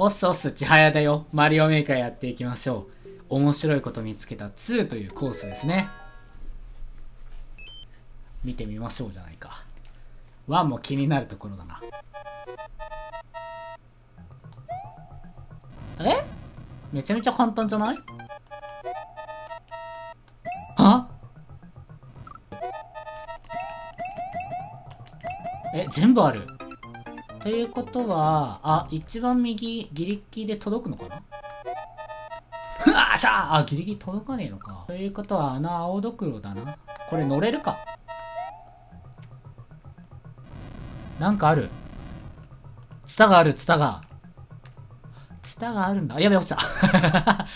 おっすおっす、ちはやだよ。マリオメーカーやっていきましょう。面白いこと見つけた2というコースですね。見てみましょうじゃないか。1も気になるところだな。え？めちゃめちゃ簡単じゃない？は？え、全部ある？ということは、あ、一番右、ギリギリで届くのかな？ふわーしゃーあ、ギリギリ届かねえのか。ということは、あの青ドクロだな。これ乗れるか？なんかある。ツタがある、ツタが。ツタがあるんだ。やべ、落ちた。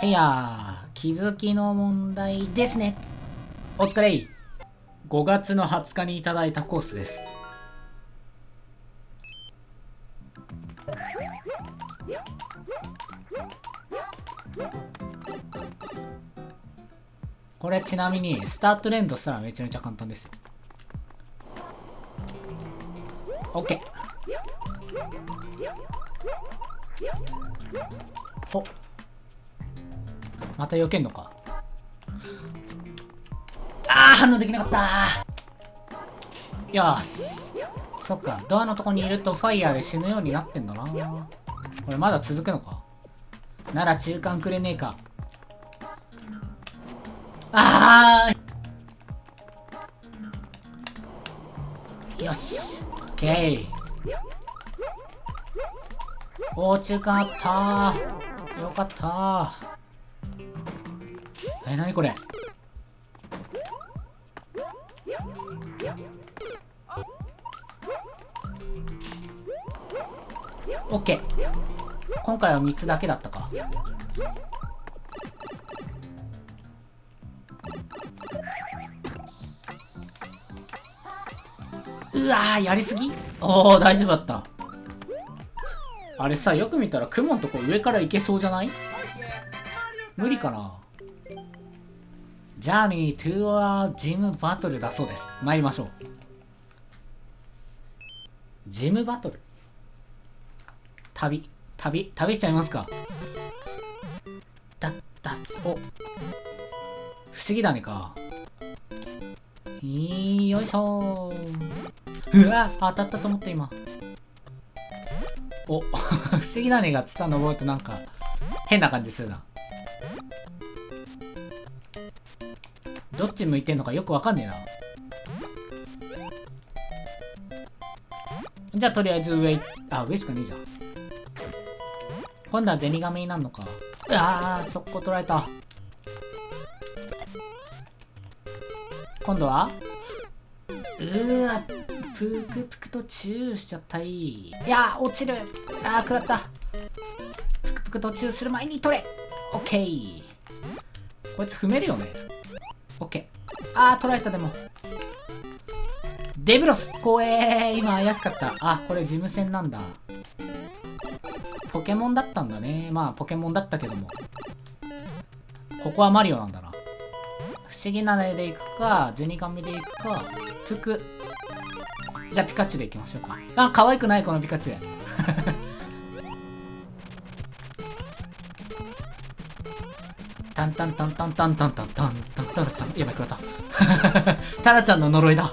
てやー、気づきの問題ですね。お疲れ。5月の20日にいただいたコースです。これちなみにスタート連動したらめちゃめちゃ簡単ですよ。OK ほ。っまた避けんのか。あー反応できなかった。よし。そっか。ドアのとこにいるとファイヤーで死ぬようになってんだな。これまだ続くのか？なら中間くれねえか。あー！よしオッケーおー中間あったー。よかったー。えなにこれ？オッケー今回は3つだけだったか。うわーやりすぎ？おお大丈夫だった。あれさよく見たら雲のとこ上から行けそうじゃない？無理かな？ジャーニートゥーアジムバトルだそうです。参りましょう。ジムバトル。旅旅旅しちゃいますか？だだお。不思議だねか。いよいしょ。うわ当たったと思った今。お。不思議なねがツタ登るとなんか変な感じするな。どっち向いてんのかよくわかんねえな。じゃあとりあえず上あ上しかねえじゃん。今度はゼニガメになるのか。うわー速攻取られた。今度は？うーわぷくぷくとチューしちゃった。い。いやー落ちる。あー食らった。ぷくぷくとチューする前に取れ。オッケー。こいつ踏めるよね。オッケー。あー取られたでも。デブロス!怖えー。今怪しかった。あこれ事務戦なんだ。ポケモンだったんだね。まあポケモンだったけども。ここはマリオなんだな。不思議なねで行くかゼニガメで行くか服じゃあピカチュウで行きましょうか。あ可愛くないこのピカチュウ。タンタンタンタンタンタンタンタンタンタラちゃんやばい食らったタラちゃんの呪いだ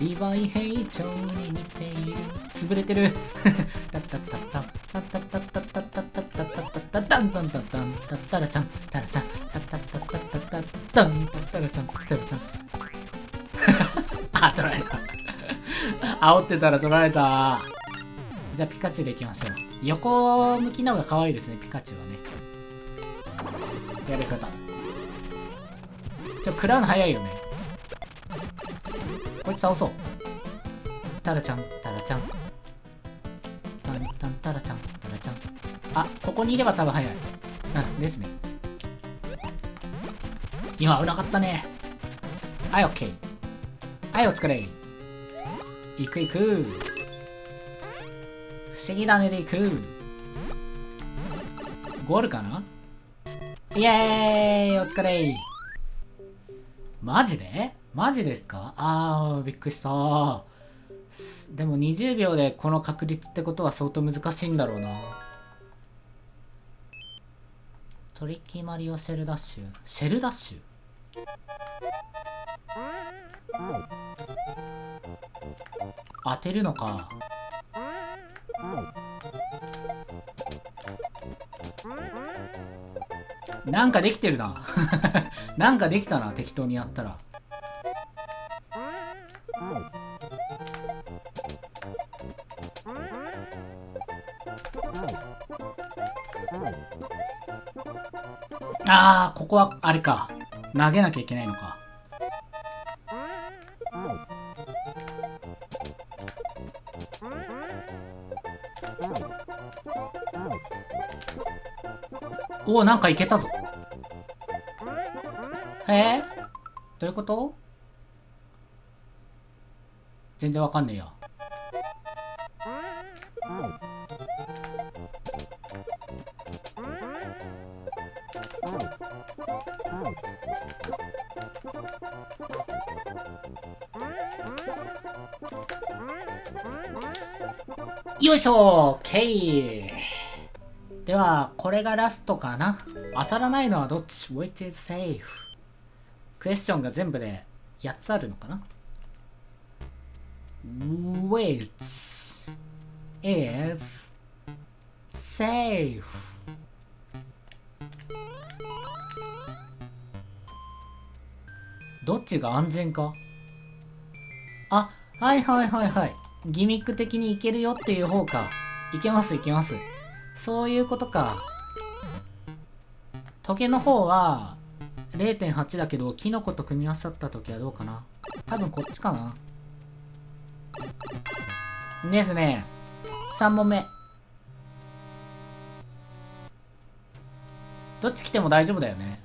リヴァイ兵長に似ている。潰れてる。タッタッタッタッタッタッタッタッタッタッタッタッタッタッタッタンタンタンタンタッタラちゃんタラちゃんタッタッタッタッタッタッタンタッタラちゃんタラちゃんあ取られた煽ってたら取られたじゃあピカチュウでいきましょう横向きの方が可愛いですねピカチュウはねやり方ちょ食らうの早いよねこいつ倒そうタラちゃんタラちゃんタンタンタラちゃんタラちゃん。あ、ここにいれば多分早い。うん、ですね。今危なかったね。はい、オッケー。はい、お疲れ。行く行く。不思議だねで行く。ゴールかな？イエーイお疲れマジで？マジですか？あー、びっくりした。でも20秒でこの確率ってことは相当難しいんだろうな。トリッキーマリオシェルダッシュ？シェルダッシュ？当てるのか。なんかできてるな。なんかできたな、適当にやったら。あー、ここは、あれか。投げなきゃいけないのか。おお、なんかいけたぞ。へえどういうこと？全然わかんねえや。よいしょ !OK! では、これがラストかな当たらないのはどっち ?Which is safe? クエスチョンが全部で8つあるのかな ?Which is safe? どっちが安全か？あ、はいはいはいはい。ギミック的にいけるよっていう方か。いけますいけます。そういうことか。トゲの方は0.8だけど、キノコと組み合わさった時はどうかな。多分こっちかな。ですね。3問目。どっち来ても大丈夫だよね。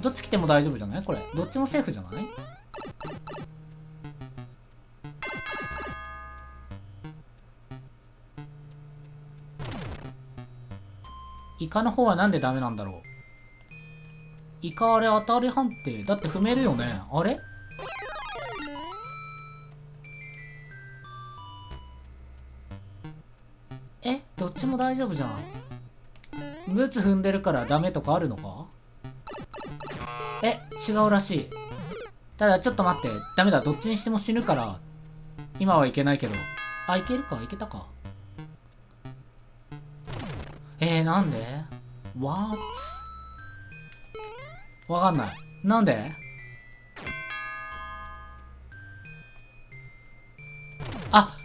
どっち来ても大丈夫じゃない？これ。どっちもセーフじゃない？イカの方はなんでダメなんだろう？イカあれ当たり判定？だって踏めるよね？あれ？え？どっちも大丈夫じゃん？ブーツ踏んでるからダメとかあるのか？え？違うらしい。ただちょっと待って。ダメだ。どっちにしても死ぬから。今はいけないけど。あいけるか？いけたか。えー、なんで ?What? わかんない。なんで？あ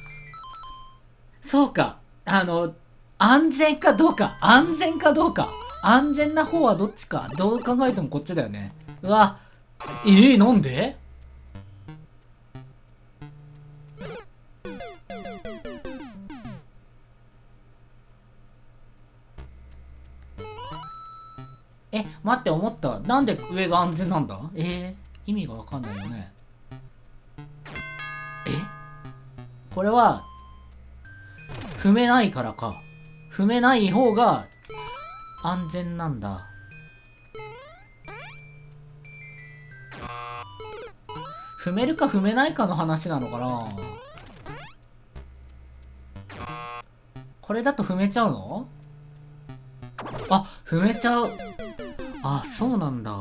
そうか。あの、安全かどうか。安全かどうか。安全な方はどっちか。どう考えてもこっちだよね。うわ。えー、なんで？え、待って、思った。なんで上が安全なんだ？えー、意味がわかんないよね。え？これは、踏めないからか。踏めない方が安全なんだ。踏めるか踏めないかの話なのかな？これだと踏めちゃうの？あ、踏めちゃう。あ、そうなんだ。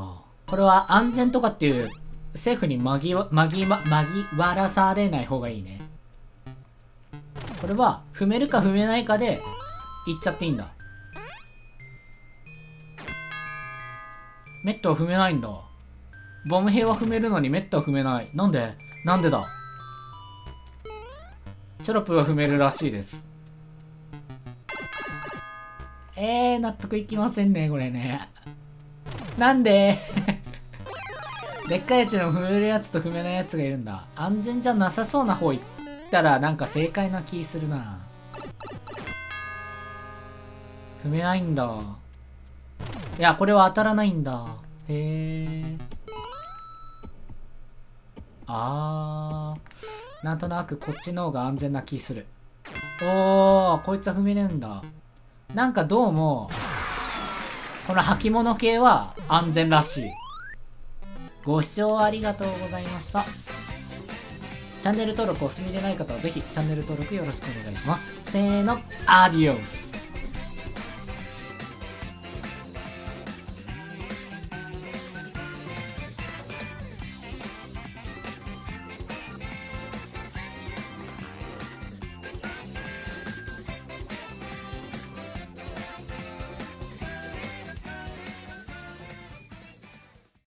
これは安全とかっていう政府に紛わ、紛わ、紛わらされない方がいいね。これは踏めるか踏めないかで言っちゃっていいんだ。メットは踏めないんだ。ボム兵は踏めるのにメットは踏めない。なんで？なんでだ？チョロプは踏めるらしいです。えー、納得いきませんね、これね。なんで？でっかいやつでも踏めるやつと踏めないやつがいるんだ。安全じゃなさそうな方行ったらなんか正解な気するな。踏めないんだ。いや、これは当たらないんだ。へえ。あー。なんとなくこっちの方が安全な気する。おー、こいつは踏めねえんだ。なんかどうも、この履物系は安全らしい。ご視聴ありがとうございました。チャンネル登録お済みでない方はぜひチャンネル登録よろしくお願いします。せーの、アディオス